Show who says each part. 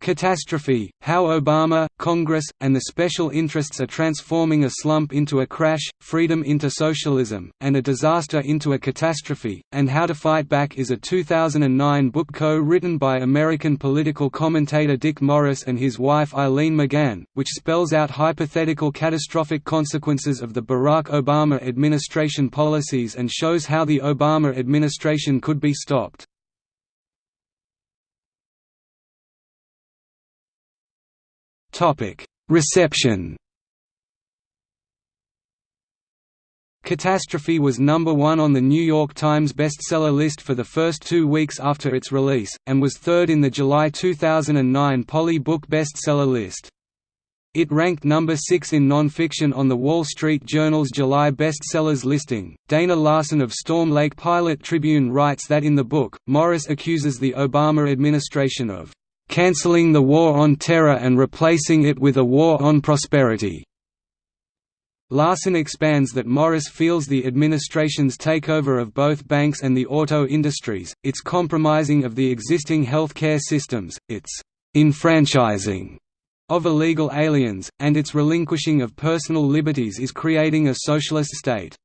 Speaker 1: Catastrophe, How Obama, Congress, and the Special Interests Are Transforming a Slump into a Crash, Freedom into Socialism, and a Disaster into a Catastrophe, and How to Fight Back is a 2009 book co-written by American political commentator Dick Morris and his wife Eileen McGann, which spells out hypothetical catastrophic consequences of the Barack Obama administration policies and shows how the Obama administration could be stopped. Reception Catastrophe was number one on the New York Times bestseller list for the first two weeks after its release, and was third in the July 2009 Polly Book bestseller list. It ranked number 6 in nonfiction on the Wall Street Journal's July bestsellers listing. Dana Larson of Storm Lake Pilot Tribune writes that in the book, Morris accuses the Obama administration of cancelling the war on terror and replacing it with a war on prosperity. Larson expands that Morris feels the administration's takeover of both banks and the auto industries, its compromising of the existing health care systems, its enfranchising of illegal aliens, and its relinquishing of personal liberties is creating a socialist state.